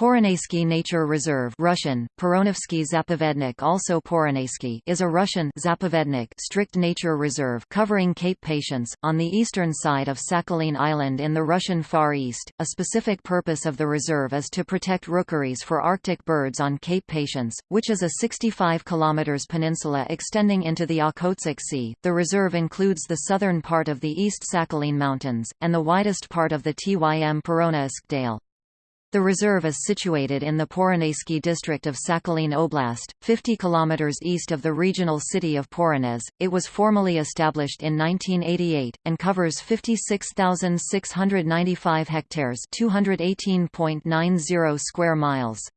Poronayski Nature Reserve Russian, Poronovsky Zapovednik also Poronayski is a Russian Zapovednik strict nature reserve covering Cape Patience, on the eastern side of Sakhalin Island in the Russian Far East. A specific purpose of the reserve is to protect rookeries for Arctic birds on Cape Patience, which is a 65 km peninsula extending into the Okhotsk Sea. The reserve includes the southern part of the East Sakhalin Mountains, and the widest part of the Tym Poronaysk Dale. The reserve is situated in the Poronayski district of Sakhalin Oblast, 50 km east of the regional city of Poronaysk. It was formally established in 1988, and covers 56,695 hectares 218.90 square miles.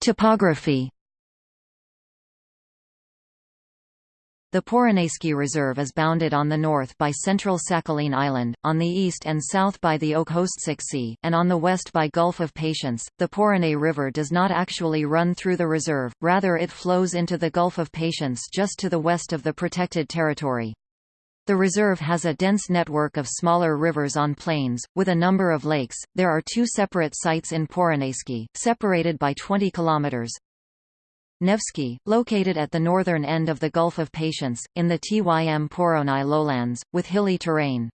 Topography The Poronayski Reserve is bounded on the north by central Sakhalin Island, on the east and south by the Okhotsk Sea, and on the west by Gulf of Patience. The Poronay River does not actually run through the reserve, rather it flows into the Gulf of Patience just to the west of the protected territory. The reserve has a dense network of smaller rivers on plains, with a number of lakes. There are two separate sites in Poronayski, separated by 20 kilometers, Nevsky, located at the northern end of the Gulf of Patience, in the Tym Poronai lowlands, with hilly terrain.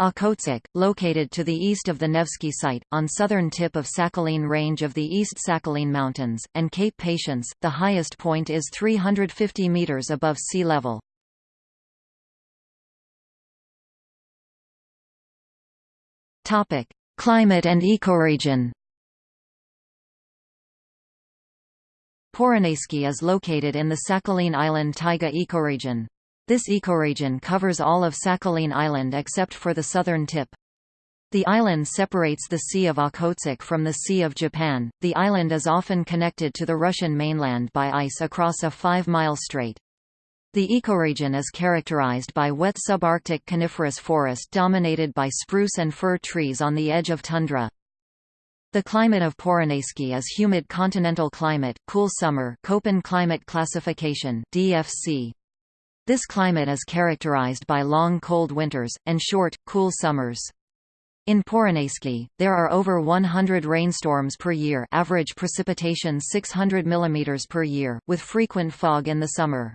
Okhotsk, located to the east of the Nevsky site, on southern tip of Sakhalin range of the East Sakhalin Mountains, and Cape Patience, the highest point is 350 meters above sea level. Climate and ecoregion Poronayski is located in the Sakhalin Island taiga ecoregion. This ecoregion covers all of Sakhalin Island except for the southern tip. The island separates the Sea of Okhotsk from the Sea of Japan. The island is often connected to the Russian mainland by ice across a 5-mile strait. The ecoregion is characterized by wet subarctic coniferous forest dominated by spruce and fir trees on the edge of tundra. The climate of Poronayski is humid continental climate, cool summer Köppen climate classification DFC. This climate is characterized by long cold winters, and short, cool summers. In Poronayski, there are over 100 rainstorms per year average precipitation 600 mm per year, with frequent fog in the summer.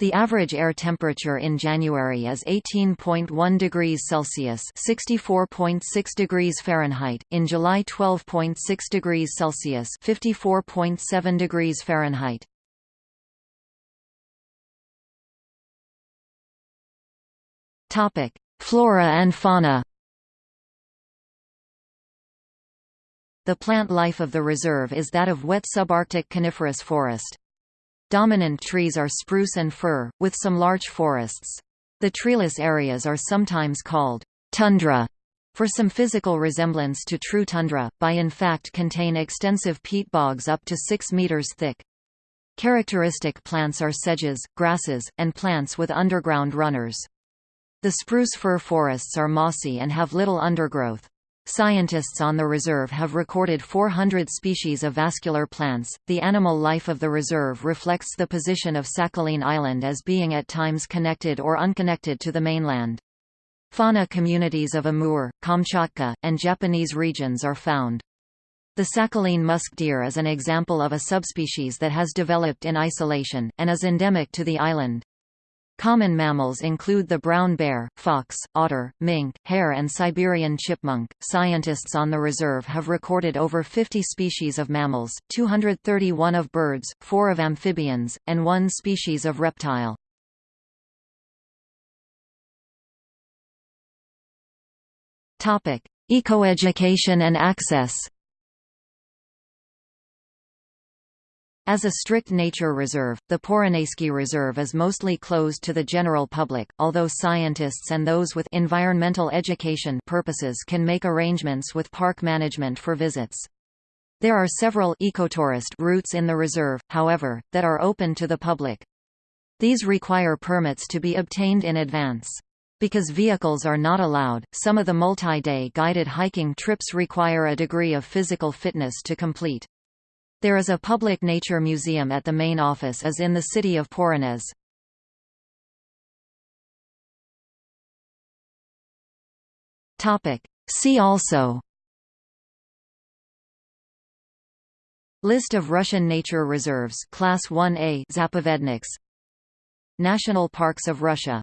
The average air temperature in January is 18.1 degrees Celsius (64.6 degrees Fahrenheit), in July 12.6 degrees Celsius (54.7 degrees Fahrenheit). Topic: Flora and fauna. The plant life of the reserve is that of wet subarctic coniferous forest. Dominant trees are spruce and fir, with some large forests. The treeless areas are sometimes called tundra for some physical resemblance to true tundra, by in fact contain extensive peat bogs up to 6 meters thick. Characteristic plants are sedges, grasses, and plants with underground runners. The spruce fir forests are mossy and have little undergrowth. Scientists on the reserve have recorded 400 species of vascular plants. The animal life of the reserve reflects the position of Sakhalin Island as being at times connected or unconnected to the mainland. Fauna communities of Amur, Kamchatka, and Japanese regions are found. The Sakhalin musk deer is an example of a subspecies that has developed in isolation, and is endemic to the island. Common mammals include the brown bear, fox, otter, mink, hare, and Siberian chipmunk. Scientists on the reserve have recorded over 50 species of mammals, 231 of birds, 4 of amphibians, and 1 species of reptile. Topic: Ecoeducation and access. As a strict nature reserve, the Poronayski Reserve is mostly closed to the general public, although scientists and those with environmental education purposes can make arrangements with park management for visits. There are several ecotourist routes in the reserve, however, that are open to the public. These require permits to be obtained in advance. Because vehicles are not allowed, some of the multi-day guided hiking trips require a degree of physical fitness to complete. There is a public nature museum at the main office as in the city of. Topic. See also List of Russian nature reserves Class 1A Zapovedniks National Parks of Russia